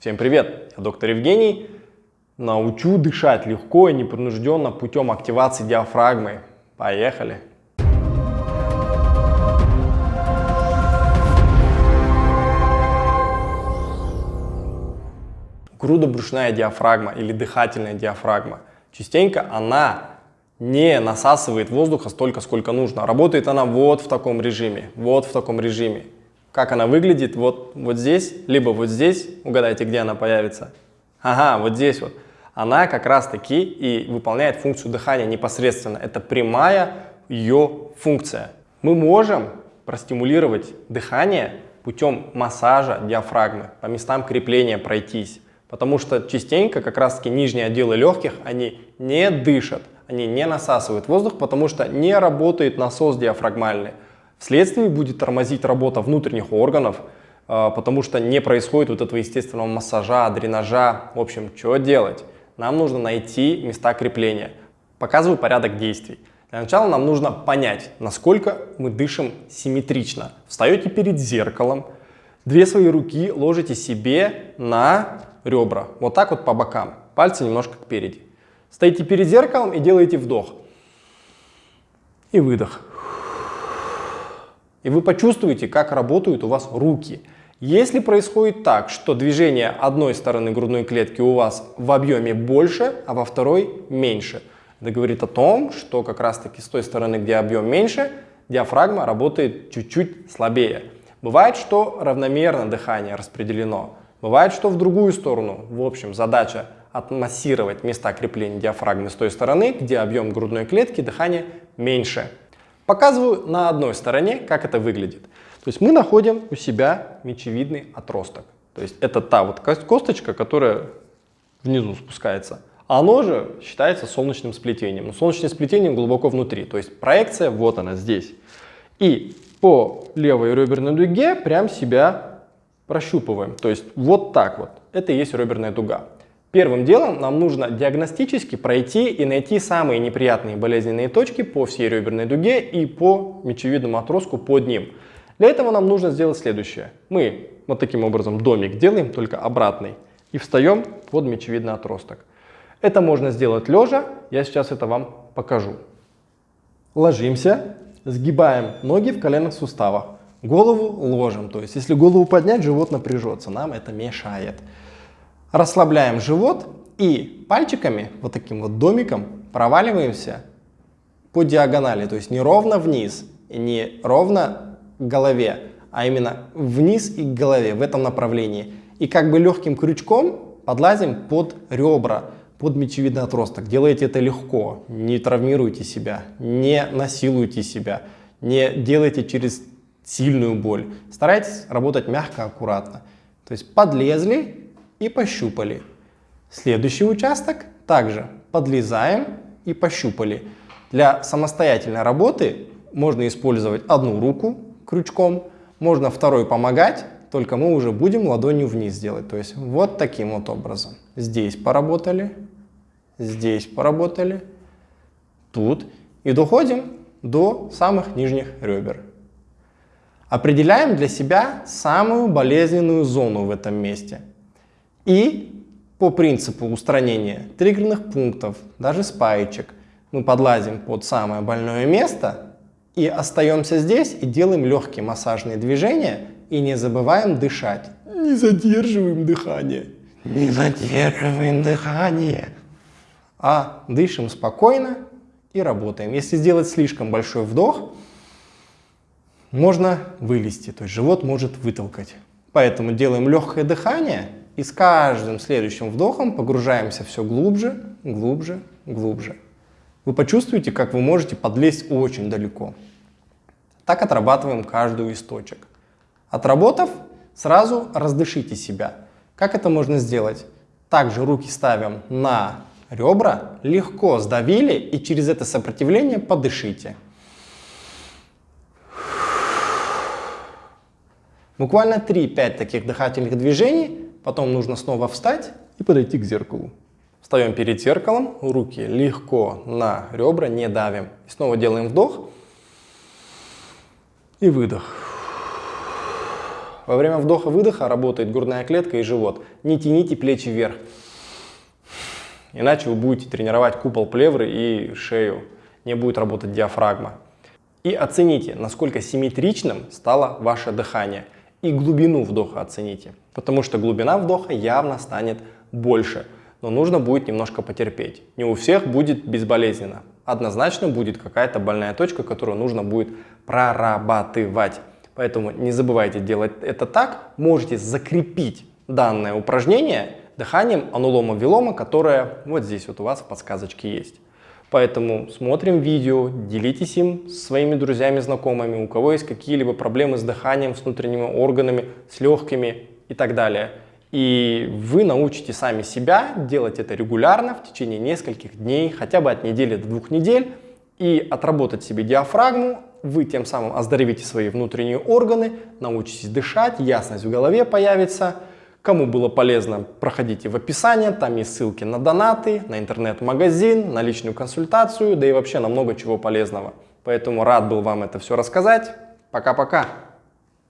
Всем привет, я доктор Евгений. Научу дышать легко и непринужденно путем активации диафрагмы. Поехали! Грудобрюшная диафрагма или дыхательная диафрагма. Частенько она не насасывает воздуха столько, сколько нужно. Работает она вот в таком режиме, вот в таком режиме. Как она выглядит вот, вот здесь, либо вот здесь, угадайте, где она появится. Ага, вот здесь вот. Она как раз таки и выполняет функцию дыхания непосредственно. Это прямая ее функция. Мы можем простимулировать дыхание путем массажа диафрагмы, по местам крепления пройтись. Потому что частенько как раз таки нижние отделы легких, они не дышат, они не насасывают воздух, потому что не работает насос диафрагмальный. Вследствие будет тормозить работа внутренних органов, а, потому что не происходит вот этого естественного массажа, дренажа. В общем, что делать? Нам нужно найти места крепления. Показываю порядок действий. Для начала нам нужно понять, насколько мы дышим симметрично. Встаете перед зеркалом, две свои руки ложите себе на ребра. Вот так вот по бокам. Пальцы немножко впереди. Стоите перед зеркалом и делаете вдох. И выдох. И вы почувствуете, как работают у вас руки. Если происходит так, что движение одной стороны грудной клетки у вас в объеме больше, а во второй меньше, это говорит о том, что как раз таки с той стороны, где объем меньше, диафрагма работает чуть-чуть слабее. Бывает, что равномерно дыхание распределено. Бывает, что в другую сторону. В общем, задача отмассировать места крепления диафрагмы с той стороны, где объем грудной клетки дыхания меньше. Показываю на одной стороне, как это выглядит. То есть мы находим у себя мечевидный отросток. То есть это та вот косточка, которая внизу спускается. А оно же считается солнечным сплетением. Но солнечным сплетением глубоко внутри. То есть проекция вот она здесь. И по левой реберной дуге прям себя прощупываем. То есть вот так вот. Это и есть реберная дуга. Первым делом нам нужно диагностически пройти и найти самые неприятные болезненные точки по всей реберной дуге и по мечевидному отростку под ним. Для этого нам нужно сделать следующее. Мы вот таким образом домик делаем, только обратный, и встаем под мечевидный отросток. Это можно сделать лежа, я сейчас это вам покажу. Ложимся, сгибаем ноги в коленных суставах. Голову ложим, то есть если голову поднять, живот напряжется, нам это мешает. Расслабляем живот и пальчиками, вот таким вот домиком, проваливаемся по диагонали, то есть не ровно вниз не ровно к голове, а именно вниз и к голове в этом направлении. И как бы легким крючком подлазим под ребра, под мечевидный отросток. Делайте это легко, не травмируйте себя, не насилуйте себя, не делайте через сильную боль. Старайтесь работать мягко, аккуратно. То есть подлезли и пощупали. Следующий участок также подлезаем и пощупали. Для самостоятельной работы можно использовать одну руку крючком, можно второй помогать, только мы уже будем ладонью вниз делать. То есть вот таким вот образом. Здесь поработали, здесь поработали, тут. И доходим до самых нижних ребер. Определяем для себя самую болезненную зону в этом месте. И по принципу устранения триггерных пунктов, даже спаечек, мы подлазим под самое больное место и остаемся здесь и делаем легкие массажные движения и не забываем дышать. Не задерживаем дыхание. Не задерживаем дыхание. А дышим спокойно и работаем. Если сделать слишком большой вдох, можно вылезти, то есть живот может вытолкать. Поэтому делаем легкое дыхание и с каждым следующим вдохом погружаемся все глубже, глубже, глубже. Вы почувствуете, как вы можете подлезть очень далеко. Так отрабатываем каждую из точек. Отработав, сразу раздышите себя. Как это можно сделать? Также руки ставим на ребра, легко сдавили и через это сопротивление подышите. Буквально 3-5 таких дыхательных движений, потом нужно снова встать и подойти к зеркалу. Встаем перед зеркалом, руки легко на ребра, не давим. И снова делаем вдох и выдох. Во время вдоха-выдоха работает грудная клетка и живот. Не тяните плечи вверх. Иначе вы будете тренировать купол плевры и шею. Не будет работать диафрагма. И оцените, насколько симметричным стало ваше дыхание. И глубину вдоха оцените. Потому что глубина вдоха явно станет больше. Но нужно будет немножко потерпеть. Не у всех будет безболезненно. Однозначно будет какая-то больная точка, которую нужно будет прорабатывать. Поэтому не забывайте делать это так. Можете закрепить данное упражнение дыханием анулома-вилома, которое вот здесь вот у вас в подсказочке есть. Поэтому смотрим видео, делитесь им с своими друзьями, знакомыми, у кого есть какие-либо проблемы с дыханием, с внутренними органами, с легкими и так далее. И вы научите сами себя делать это регулярно в течение нескольких дней, хотя бы от недели до двух недель, и отработать себе диафрагму, вы тем самым оздоровите свои внутренние органы, научитесь дышать, ясность в голове появится. Кому было полезно, проходите в описании, там есть ссылки на донаты, на интернет-магазин, на личную консультацию, да и вообще на много чего полезного. Поэтому рад был вам это все рассказать. Пока-пока!